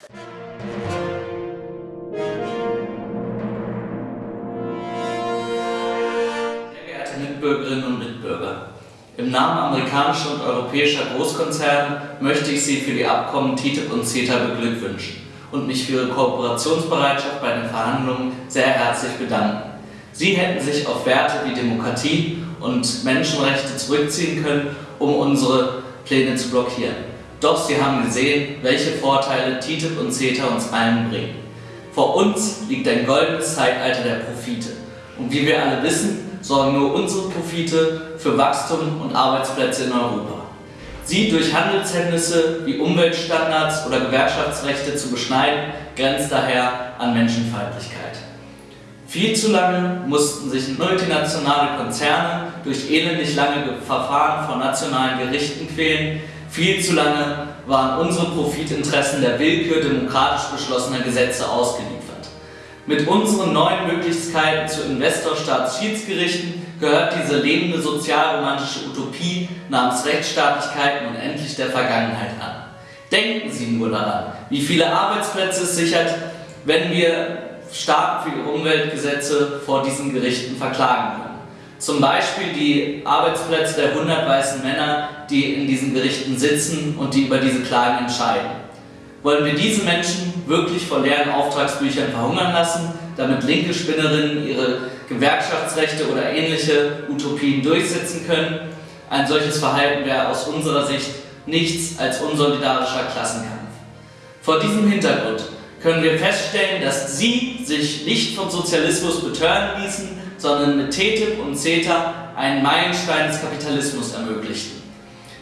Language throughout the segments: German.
Sehr geehrte Mitbürgerinnen und Mitbürger, im Namen amerikanischer und europäischer Großkonzerne möchte ich Sie für die Abkommen TTIP und CETA beglückwünschen und mich für Ihre Kooperationsbereitschaft bei den Verhandlungen sehr herzlich bedanken. Sie hätten sich auf Werte wie Demokratie und Menschenrechte zurückziehen können, um unsere Pläne zu blockieren. Doch Sie haben gesehen, welche Vorteile TTIP und CETA uns allen bringen. Vor uns liegt ein goldenes Zeitalter der Profite. Und wie wir alle wissen, sorgen nur unsere Profite für Wachstum und Arbeitsplätze in Europa. Sie durch Handelshemmnisse wie Umweltstandards oder Gewerkschaftsrechte zu beschneiden, grenzt daher an Menschenfeindlichkeit. Viel zu lange mussten sich multinationale Konzerne durch elendig lange Verfahren vor nationalen Gerichten quälen, viel zu lange waren unsere Profitinteressen der Willkür demokratisch beschlossener Gesetze ausgeliefert. Mit unseren neuen Möglichkeiten zu Investor-Staats-Schiedsgerichten gehört diese lebende sozialromantische Utopie namens Rechtsstaatlichkeit nun endlich der Vergangenheit an. Denken Sie nur daran, wie viele Arbeitsplätze es sichert, wenn wir Staaten für Umweltgesetze vor diesen Gerichten verklagen können. Zum Beispiel die Arbeitsplätze der 100 weißen Männer, die in diesen Gerichten sitzen und die über diese Klagen entscheiden. Wollen wir diese Menschen wirklich vor leeren Auftragsbüchern verhungern lassen, damit linke Spinnerinnen ihre Gewerkschaftsrechte oder ähnliche Utopien durchsetzen können? Ein solches Verhalten wäre aus unserer Sicht nichts als unsolidarischer Klassenkampf. Vor diesem Hintergrund können wir feststellen, dass Sie sich nicht vom Sozialismus betören ließen, sondern mit TTIP und CETA einen Meilenstein des Kapitalismus ermöglichten.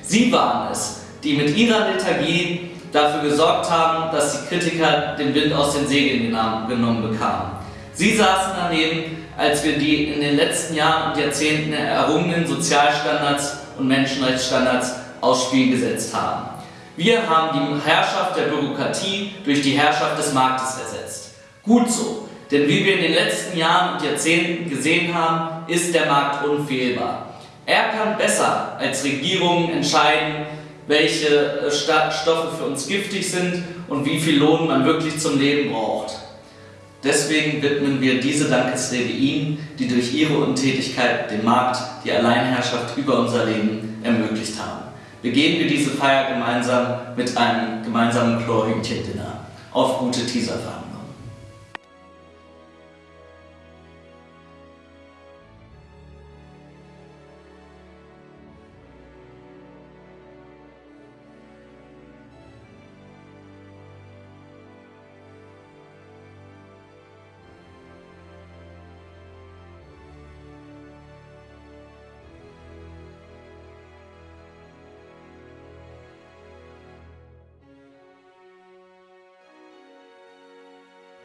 Sie waren es, die mit ihrer Lethargie dafür gesorgt haben, dass die Kritiker den Wind aus den Segeln genommen bekamen. Sie saßen daneben, als wir die in den letzten Jahren und Jahrzehnten errungenen Sozialstandards und Menschenrechtsstandards aufs Spiel gesetzt haben. Wir haben die Herrschaft der Bürokratie durch die Herrschaft des Marktes ersetzt. Gut so, denn wie wir in den letzten Jahren und Jahrzehnten gesehen haben, ist der Markt unfehlbar. Er kann besser als Regierungen entscheiden, welche äh, Stoffe für uns giftig sind und wie viel Lohn man wirklich zum Leben braucht. Deswegen widmen wir diese Dankesrede Ihnen, die durch Ihre Untätigkeit den Markt, die Alleinherrschaft über unser Leben ermöglicht haben. Begehen wir diese Feier gemeinsam mit einem gemeinsamen Chlorhühnchen-Dinner. Auf gute Teaserverhandlungen.